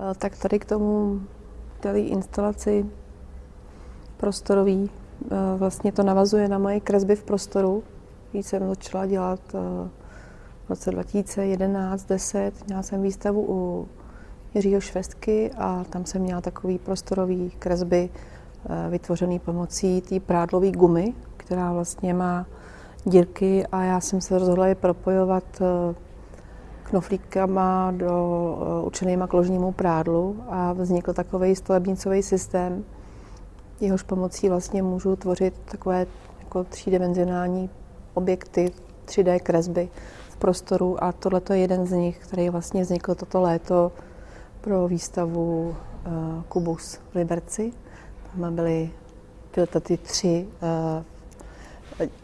Eh, tak tady k tomu, tady instalaci prostorový, eh, vlastně to navazuje na moje kresby v prostoru. Když jsem začala dělat eh, v roce 2011 10 měla jsem výstavu u Jiřího Švestky a tam jsem měla takový prostorový kresby vytvořený pomocí té prádlové gumy, která vlastně má dírky a já jsem se rozhodla je propojovat knoflíkama do, uh, určenýma k ložnímu prádlu a vznikl takový stavebnicový systém, jehož pomocí vlastně můžu tvořit takové jako třídimenzionální objekty, 3D kresby v prostoru a tohle je jeden z nich, který vlastně vznikl toto léto pro výstavu uh, Kubus v Liberci. Tam byly tyhle ty tři uh,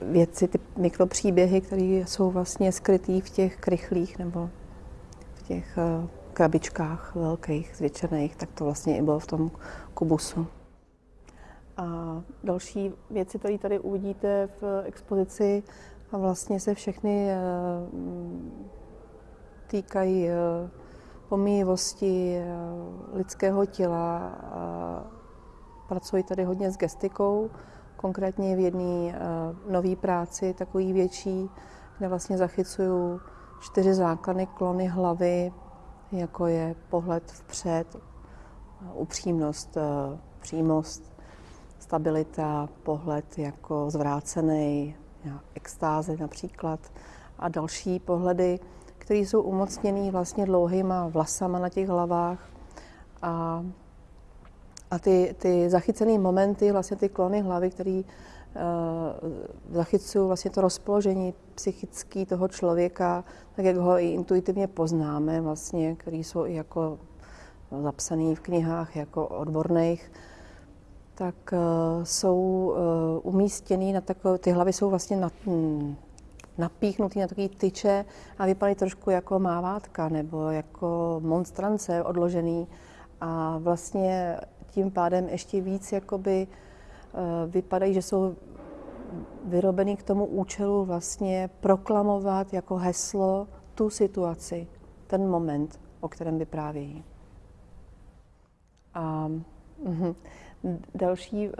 věci, ty mikropříběhy, které jsou vlastně skrytý v těch krychlích nebo těch eh, krabičkách velkých, zvětšených, tak to vlastně i bylo v tom kubusu. A další věci, které tady uvidíte v expozici, a vlastně se všechny eh, týkají eh, pomíjivosti lidského těla. Pracuji tady hodně s gestikou, konkrétně v jedné nové práci, takový větší, kde vlastně zachycuju čtyři základy klony hlavy, jako je pohled vpřed, upřímnost, eh, přímost, stabilita, pohled jako zvrácený, extáze například a další pohledy, které jsou umocněné vlastně dlouhýma vlasama na těch hlavách a, a ty, ty zachycené momenty, vlastně ty klony hlavy, které Eh, zachycuju vlastně to rozpoložení psychické toho člověka, tak jak ho i intuitivně poznáme, vlastně, který jsou i jako zapsaný v knihách jako odborných, tak uh, jsou uh, umístěný na takové, ty hlavy jsou vlastně na, hm, napíchnutý na takové tyče a vypadají trošku jako mávátka nebo jako monstrance odložený. A vlastně tím pádem ještě víc jakoby Eh, vypadají, že jsou vyrobeny k tomu účelu vlastně proklamovat jako heslo tu situaci, ten moment, o kterém vyprávějí. A mh, další uh,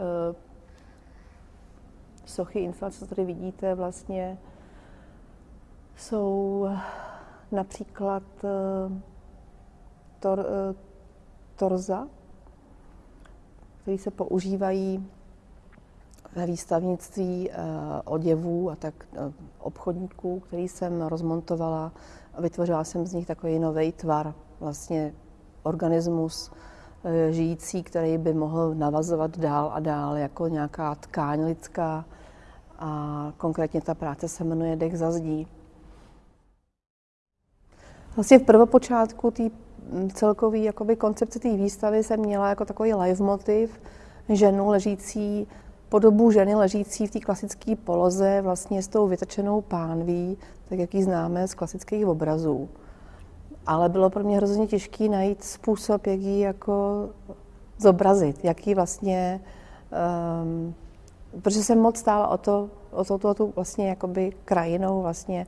sochy, instalace, co tady vidíte, vlastně jsou například uh, tor, uh, torza, které se používají ve výstavnictví eh, oděvů a tak eh, obchodníků, který jsem rozmontovala a vytvořila jsem z nich takový nový tvar, vlastně organismus eh, žijící, který by mohl navazovat dál a dál jako nějaká tkáň lidská a konkrétně ta práce se jmenuje Dech za zdí. Vlastně v prvopočátku té mm, celkové koncepce té výstavy jsem měla jako takový live motiv ženu ležící podobu ženy ležící v té klasické poloze vlastně s tou vytečenou pánví, tak jak ji známe z klasických obrazů. Ale bylo pro mě hrozně těžké najít způsob, jak ji jako zobrazit, jak ji vlastně, um, protože jsem moc stála o to, o to, to, to vlastně jakoby krajinou, vlastně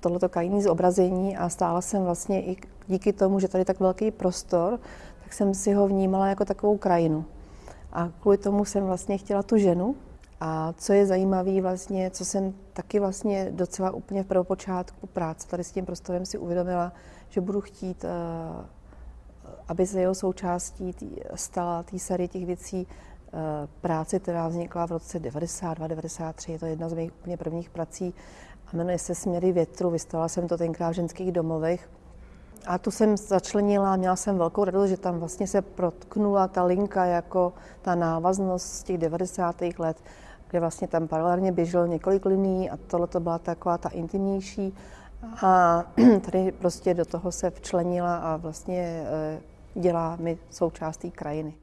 tohleto krajinní zobrazení a stála jsem vlastně i díky tomu, že tady tak velký prostor, tak jsem si ho vnímala jako takovou krajinu. A kvůli tomu jsem vlastně chtěla tu ženu. A co je zajímavé vlastně, co jsem taky vlastně docela úplně v prvopočátku práce tady s tím prostorem si uvědomila, že budu chtít, eh, aby se jeho součástí stala té série těch věcí eh, práce, která vznikla v roce 92-93. Je to jedna z mých úplně prvních prací a jmenuje se Směry větru. Vystavila jsem to tenkrát v ženských domovech a tu jsem začlenila, měla jsem velkou radost, že tam vlastně se protknula ta linka jako ta návaznost z těch 90. let, kde vlastně tam paralelně běželo několik liní a tohle to byla taková ta intimnější. A tady prostě do toho se včlenila a vlastně eh, dělá mi součástí krajiny.